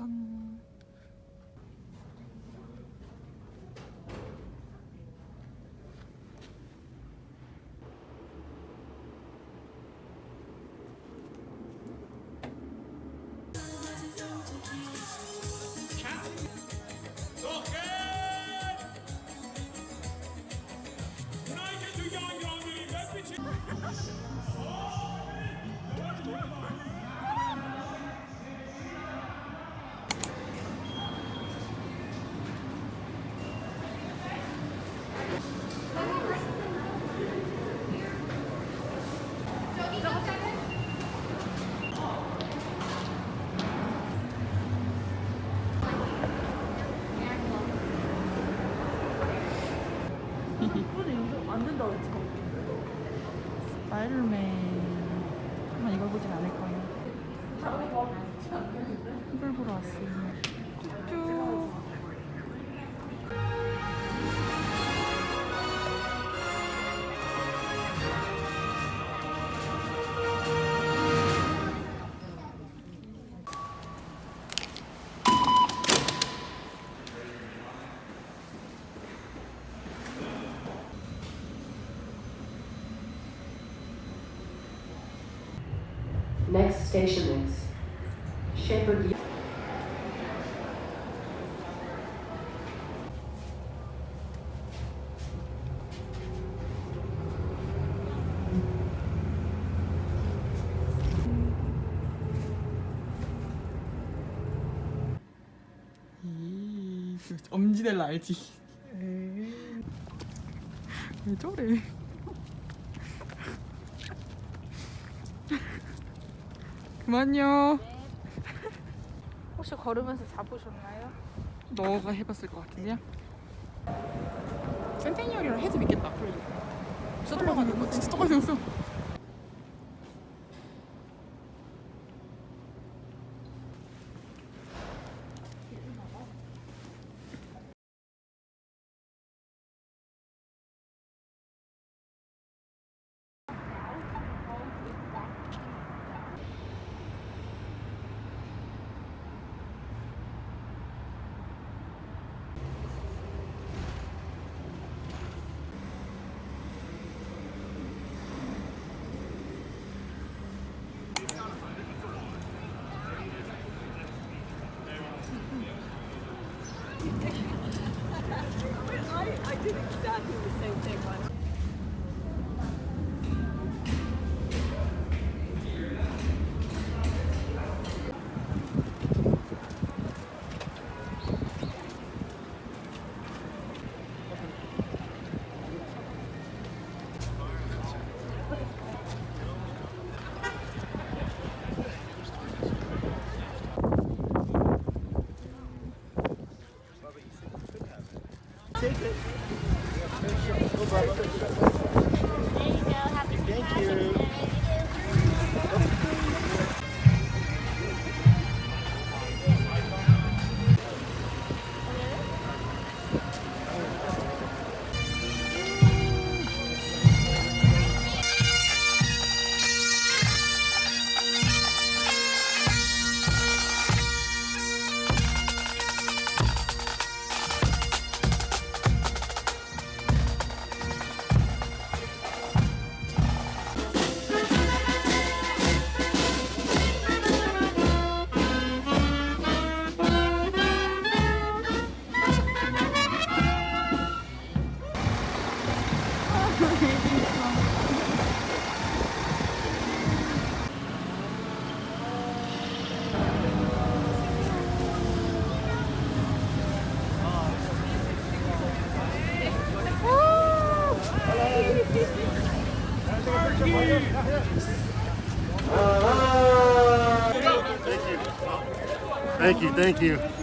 嗯 스파이더맨. 한번 이걸 보진 않을 거예요. 이걸 보러 왔어요. Station is Shepherd. 이 엄지넬라 알지? 왜 저래? 그만요. 혹시 걸으면서 잡으셨나요? 너가 해봤을 것 같은데요? 센테니얼이랑 해도 믿겠다. 진짜 똑같은 거 진짜 똑같이 생겼어. Thank you, Thank you, thank you.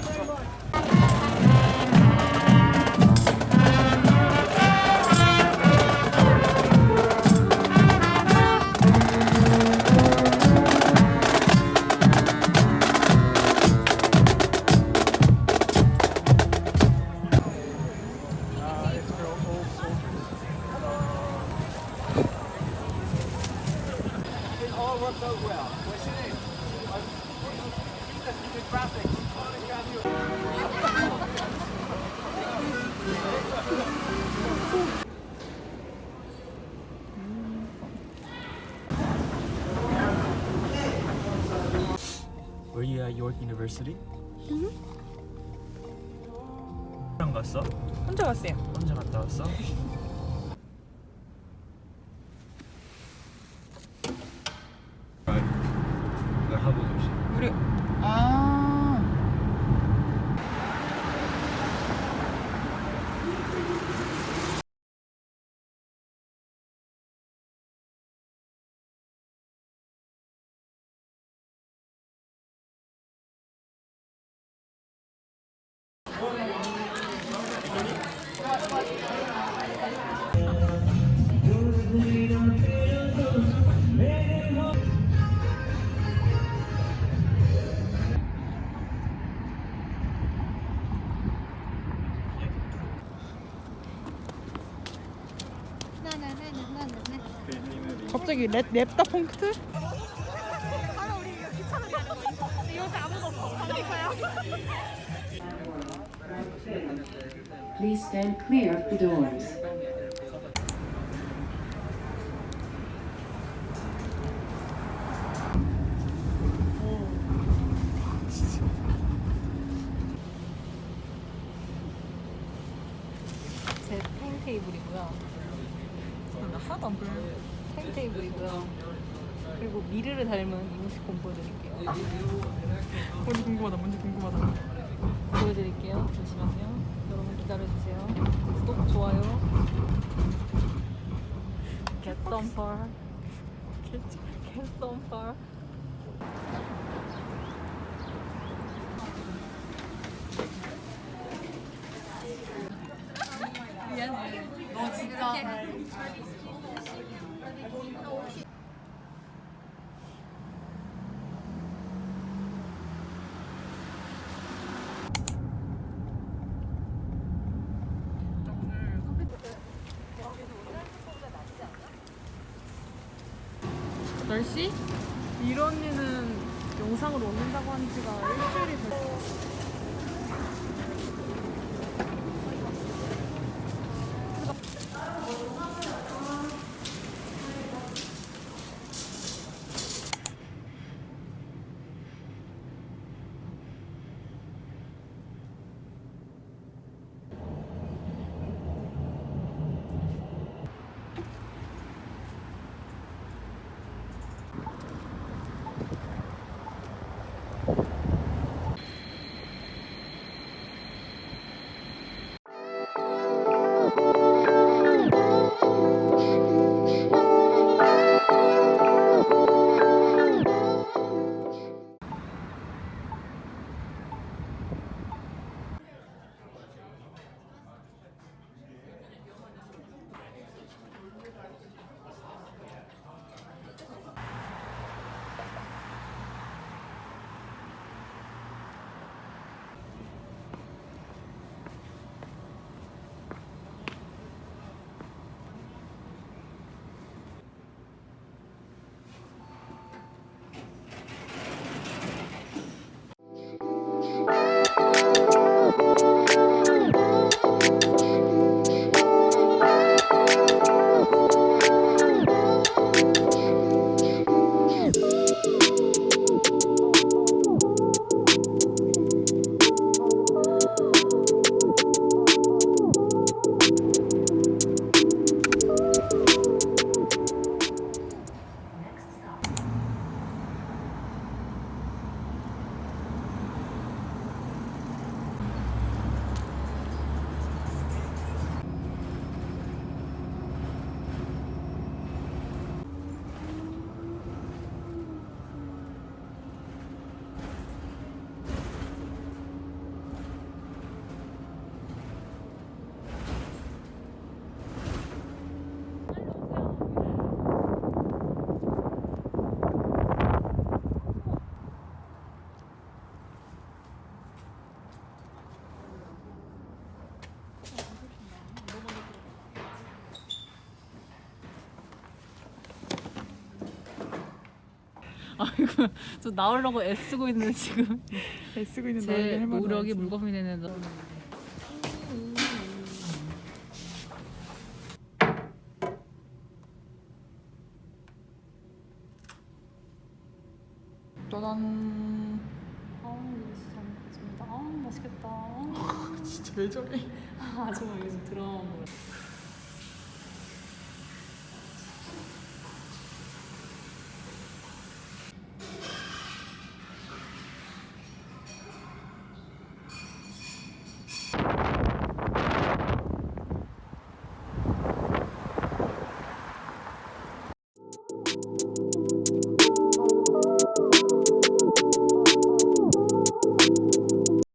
Were you at York University? 랑 갔어? 혼자 갔어요. 혼자 갔다 왔어? 갑자기 랩 랩다 펑크트? Please stand clear of the doors. 미르를 닮은 이모씨 곰 보여드릴게요. 뭔지 궁금하다 뭔지 궁금하다. 보여드릴게요. 잠시만요. 여러분 기다려주세요. 구독 좋아요. Get some fur Get some fur 10시? 이런 언니는 영상을 올린다고 한 지가 일주일이 됐어 아이고 저 나오려고 애쓰고 있는 지금 애쓰고 있는 제 노력이. 물거품이 되는 너. 짜잔. 아우 진짜 잘 먹겠습니다. 아우 맛있겠다. 진짜 왜 저래? 아 정말 요즘 들어온 거.